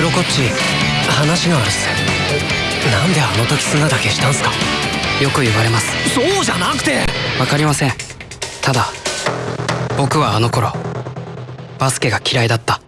黒こっち話があるっす。なんであの時砂だけしたんすか？よく言われます。そうじゃなくて！分かりません。ただ僕はあの頃バスケが嫌いだった。